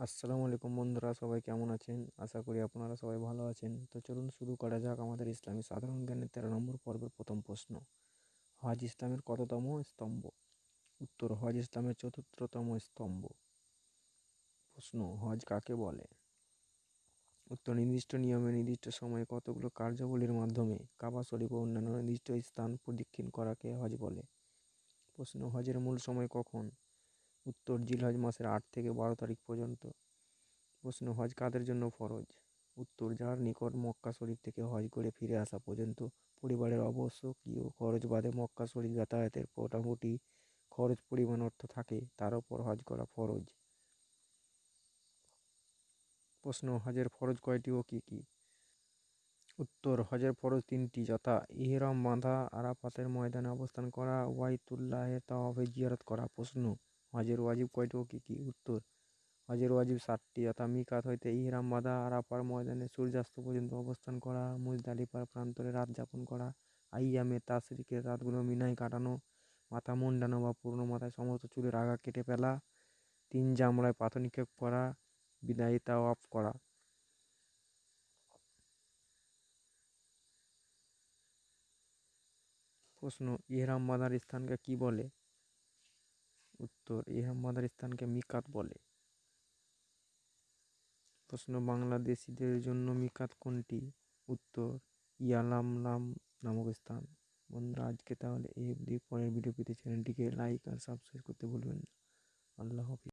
আসসালামু আলাইকুম বন্ধুরা, সবাই কেমন আছেন? আশা করি আপনারা সবাই ভালো আছেন। তো চলুন শুরু করা যাক আমাদের ইসলামী সাধারণ জ্ঞানের তেরো নম্বর পর্বের প্রথম প্রশ্ন। হজ ইসলামের কততম স্তম্ভ? উত্তর, হজ ইসলামের চতুর্থতম স্তম্ভ। প্রশ্ন, হজ কাকে বলে? উত্তর, নির্দিষ্ট নিয়মে নির্দিষ্ট সময়ে কতগুলো কার্যাবলীর মাধ্যমে কাবা শরীফ ও অন্যান্য নির্দিষ্ট স্থান প্রদক্ষিণ করাকে হজ বলে? প্রশ্ন, হজের মূল সময় কখন? উত্তর জিলহজ মাসের আট থেকে বারো তারিখ পর্যন্ত। প্রশ্ন, হজ কাদের জন্য ফরজ? উত্তর, যার নিকট মক্কা শরীফ থেকে হজ করে ফিরে আসা পর্যন্ত পরিবারের আবশ্যকীয় খরচ বাদে মক্কা শরীফ যাতায়াতের মোটামুটি খরচ পরিমাণ অর্থ থাকে, তার উপর হজ করা ফরজ। প্রশ্ন, হজের ফরজ কয়টি ও কী কী? উত্তর, হজের ফরজ তিনটি, যথা ইহরাম, বাঁধা, আরাফাতের ময়দানে অবস্থান করা ওয়াইতুল্লাহের তাওয়াফে জিয়ারত করা। প্রশ্ন হজের ওয়াজিব কয়টি ও কী কী উত্তর? হজের ওয়াজিব সাতটি। যথা মিকাত হইতে ইহরাম বাঁধা আরাফার ময়দানে সূর্যাস্ত পর্যন্ত অবস্থান করা, মুজদালিফার প্রান্তরে রাত যাপন করা, আইয়ামে তাশরিকের রাতগুলো মিনায় কাটানো, মাথা মুন্ডানো বা পূর্ণ মাথায় সমস্ত চুলের আগা কেটে ফেলা, তিন জামড়ায় পাথর নিক্ষেপ করা বিদায়িতা অফ করা। প্রশ্ন, ইহরাম বাঁধার স্থানকে কি বলে? উত্তর, ইহা স্থানকে মিকাত বলে। প্রশ্ন, বাংলাদেশিদের জন্য মিকাত কোনটি? উত্তর, ইয়ালামলাম নামক স্থান। বন্ধুরা, আজকে তাহলে এই অবধি। পরের ভিডিও পেতে চ্যানেলটিকে লাইক আর সাবস্ক্রাইব করতে ভুলবেন না। আল্লাহ হাফিজ।